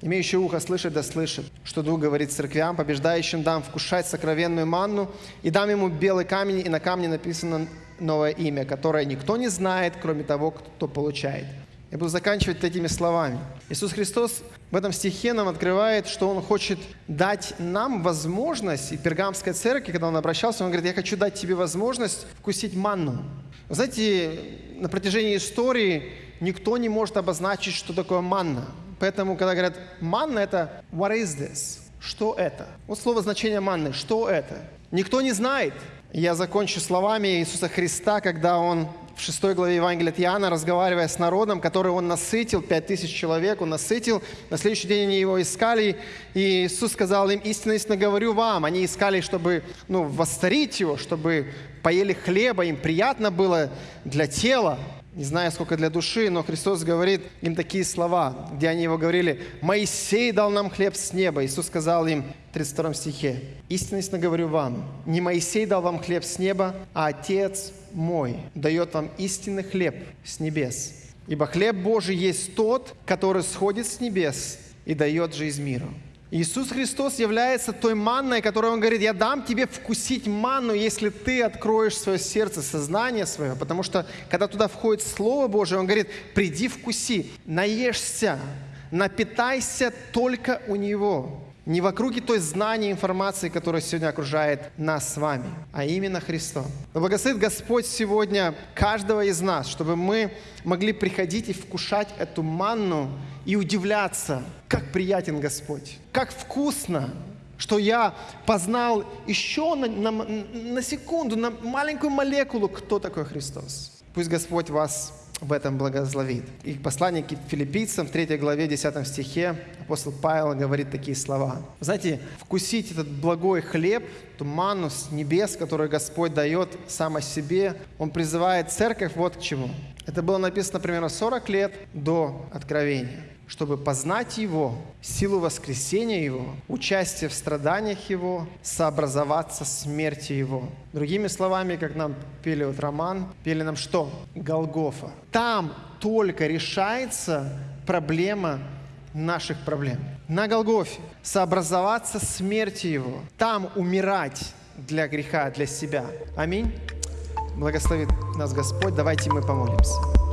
Имеющий ухо слышать да слышит, что Дух говорит церквям, побеждающим дам вкушать сокровенную манну, и дам ему белый камень, и на камне написано новое имя, которое никто не знает, кроме того, кто получает. Я буду заканчивать такими словами. Иисус Христос в этом стихе нам открывает, что Он хочет дать нам возможность, и пергамской церкви, когда Он обращался, Он говорит, я хочу дать тебе возможность вкусить манну. Вы знаете, на протяжении истории никто не может обозначить, что такое манна. Поэтому, когда говорят манна, это what is this? Что это? Вот слово значение манны. Что это? Никто не знает. Я закончу словами Иисуса Христа, когда Он в 6 главе Евангелия от Иоанна, разговаривая с народом, который он насытил, 5000 человек он насытил, на следующий день они его искали, и Иисус сказал им, истинно, истинно говорю вам, они искали, чтобы ну, восстарить его, чтобы поели хлеба, им приятно было для тела, не знаю, сколько для души, но Христос говорит им такие слова, где они его говорили, «Моисей дал нам хлеб с неба». Иисус сказал им в 32 стихе, «Истинно, говорю вам, не Моисей дал вам хлеб с неба, а Отец мой дает вам истинный хлеб с небес. Ибо хлеб Божий есть тот, который сходит с небес и дает жизнь миру». Иисус Христос является той манной, которой Он говорит, я дам тебе вкусить манну, если ты откроешь свое сердце, сознание свое. Потому что, когда туда входит Слово Божие, Он говорит, приди вкуси, наешься, напитайся только у Него. Не в округе той знания, информации, которая сегодня окружает нас с вами, а именно Христом. Но благословит Господь сегодня каждого из нас, чтобы мы могли приходить и вкушать эту манну и удивляться, как приятен Господь, как вкусно, что я познал еще на, на, на секунду, на маленькую молекулу, кто такой Христос. Пусть Господь вас в этом благословит. И послание к филиппийцам в 3 главе 10 стихе апостол Павел говорит такие слова. Знаете, вкусить этот благой хлеб, ту манну с небес, которую Господь дает сам о себе, Он призывает церковь вот к чему. Это было написано примерно 40 лет до откровения чтобы познать Его, силу воскресения Его, участие в страданиях Его, сообразоваться смерти Его. Другими словами, как нам пели вот роман, пели нам что? Голгофа. Там только решается проблема наших проблем. На Голгофе сообразоваться смерти Его. Там умирать для греха, для себя. Аминь. Благословит нас Господь. Давайте мы помолимся.